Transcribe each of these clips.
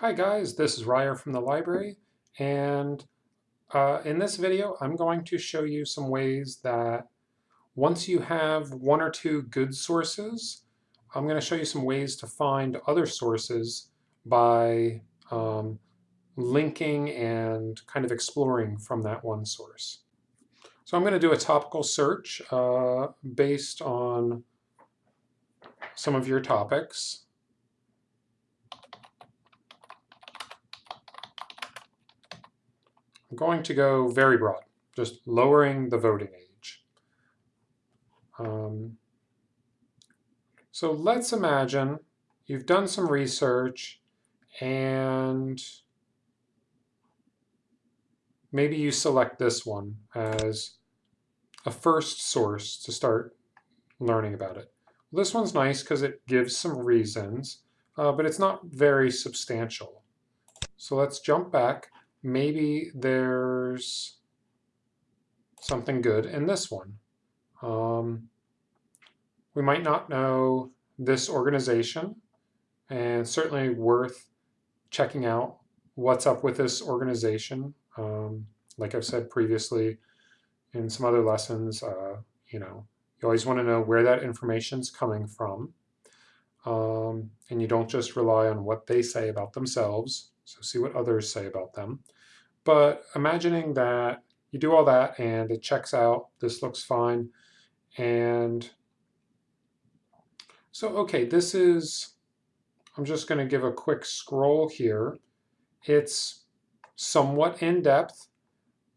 Hi guys, this is Ryer from the library and uh, in this video I'm going to show you some ways that once you have one or two good sources I'm going to show you some ways to find other sources by um, linking and kind of exploring from that one source. So I'm going to do a topical search uh, based on some of your topics. I'm going to go very broad, just lowering the voting age. Um, so let's imagine you've done some research and maybe you select this one as a first source to start learning about it. This one's nice because it gives some reasons, uh, but it's not very substantial. So let's jump back maybe there's something good in this one. Um, we might not know this organization and certainly worth checking out what's up with this organization. Um, like I've said previously in some other lessons, uh, you know, you always want to know where that information is coming from. Um, and you don't just rely on what they say about themselves. So see what others say about them. But imagining that you do all that and it checks out, this looks fine. And so, okay, this is, I'm just going to give a quick scroll here. It's somewhat in-depth,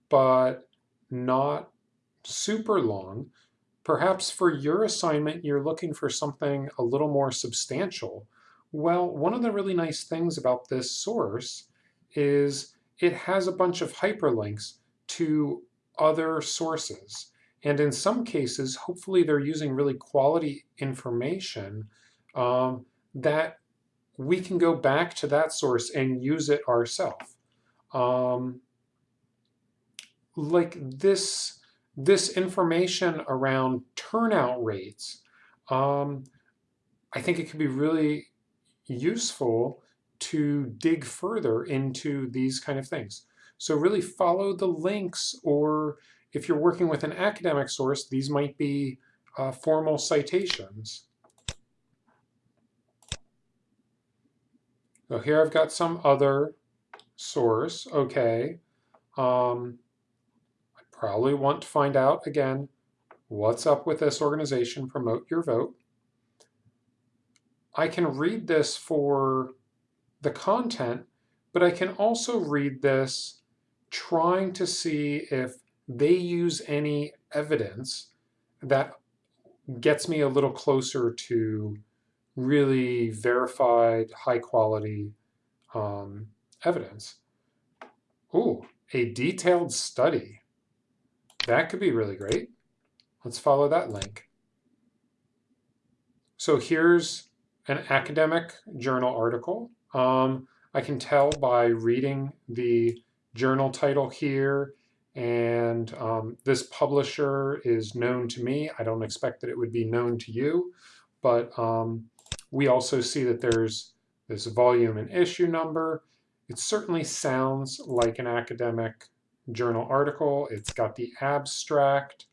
but not super long. Perhaps for your assignment, you're looking for something a little more substantial. Well, one of the really nice things about this source is it has a bunch of hyperlinks to other sources. And in some cases, hopefully they're using really quality information um, that we can go back to that source and use it ourselves. Um, like this, this information around turnout rates, um, I think it could be really useful to dig further into these kind of things. So really follow the links or if you're working with an academic source, these might be uh, formal citations. So here I've got some other source, okay. Um, I probably want to find out, again, what's up with this organization, promote your vote. I can read this for the content, but I can also read this trying to see if they use any evidence that gets me a little closer to really verified, high quality um, evidence. Ooh, a detailed study. That could be really great. Let's follow that link. So here's an academic journal article um, I can tell by reading the journal title here and um, this publisher is known to me. I don't expect that it would be known to you, but um, we also see that there's this volume and issue number. It certainly sounds like an academic journal article. It's got the abstract,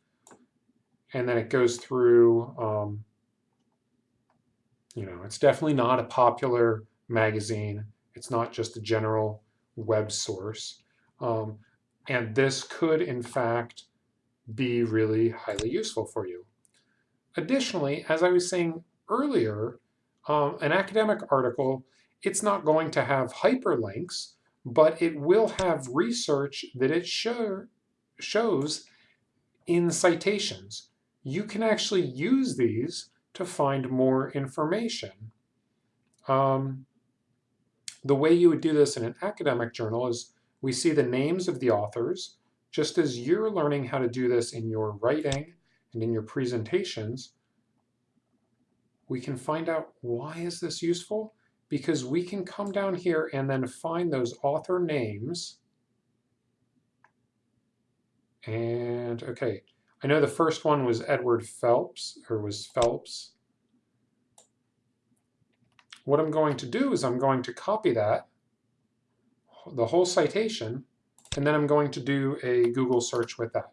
and then it goes through, um, you know, it's definitely not a popular magazine. It's not just a general web source. Um, and this could, in fact, be really highly useful for you. Additionally, as I was saying earlier, um, an academic article, it's not going to have hyperlinks, but it will have research that it show, shows in citations. You can actually use these to find more information. Um, the way you would do this in an academic journal is we see the names of the authors, just as you're learning how to do this in your writing and in your presentations, we can find out why is this useful? Because we can come down here and then find those author names. And okay, I know the first one was Edward Phelps, or was Phelps what I'm going to do is I'm going to copy that the whole citation, and then I'm going to do a Google search with that.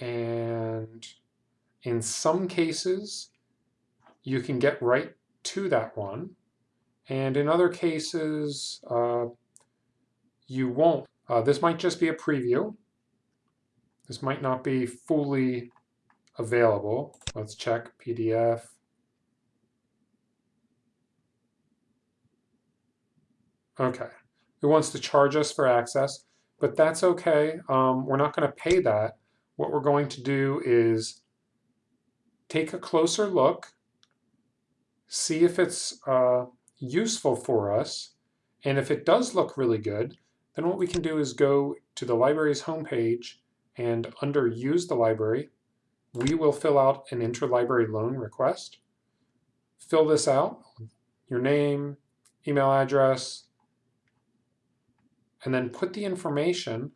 And in some cases, you can get right to that one. And in other cases, uh, you won't. Uh, this might just be a preview. This might not be fully available. Let's check PDF. Okay, it wants to charge us for access, but that's okay. Um, we're not going to pay that. What we're going to do is take a closer look, see if it's uh, useful for us, and if it does look really good, then what we can do is go to the library's homepage and under Use the Library, we will fill out an interlibrary loan request. Fill this out, your name, email address, and then put the information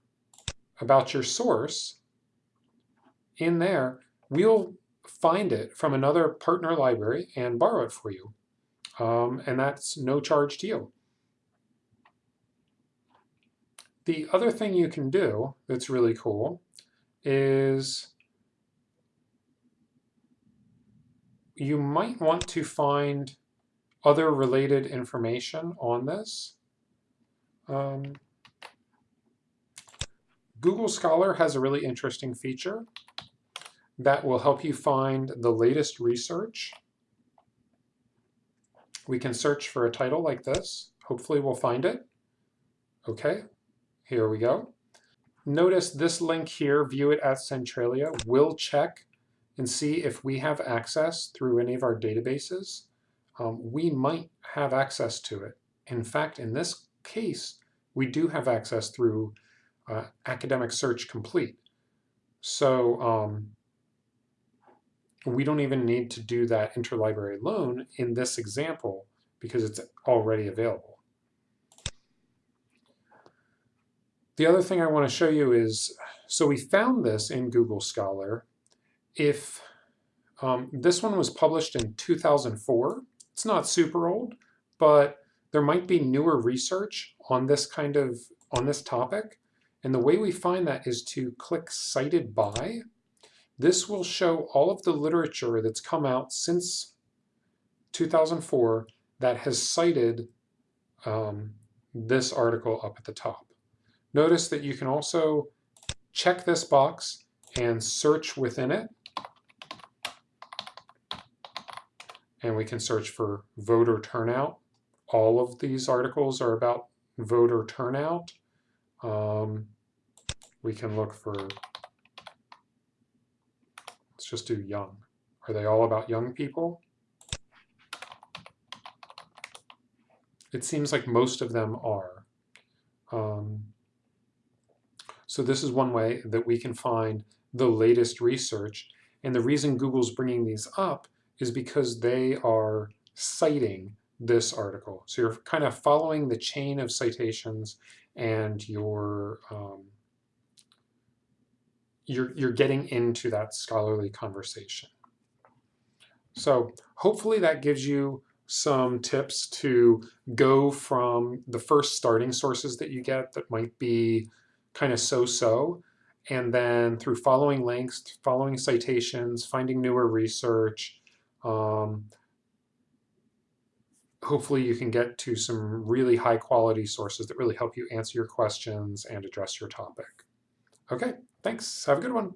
about your source in there. We'll find it from another partner library and borrow it for you. Um, and that's no charge to you. The other thing you can do that's really cool is you might want to find other related information on this. Um, Google Scholar has a really interesting feature that will help you find the latest research. We can search for a title like this. Hopefully we'll find it. Okay, here we go. Notice this link here, view it at Centralia, will check and see if we have access through any of our databases. Um, we might have access to it. In fact, in this case, we do have access through uh, Academic Search Complete. So um, we don't even need to do that interlibrary loan in this example because it's already available. The other thing I want to show you is, so we found this in Google Scholar. If um, this one was published in 2004, it's not super old, but there might be newer research on this kind of, on this topic. And the way we find that is to click Cited By, this will show all of the literature that's come out since 2004 that has cited um, this article up at the top. Notice that you can also check this box and search within it. And we can search for voter turnout. All of these articles are about voter turnout. Um, we can look for let's just do young. Are they all about young people? It seems like most of them are. Um, so this is one way that we can find the latest research. And the reason Google's bringing these up is because they are citing this article. So you're kind of following the chain of citations and you're um, you're, you're getting into that scholarly conversation. So hopefully that gives you some tips to go from the first starting sources that you get that might be kind of so-so, and then through following links, following citations, finding newer research, um, hopefully you can get to some really high quality sources that really help you answer your questions and address your topic. Okay, thanks. Have a good one.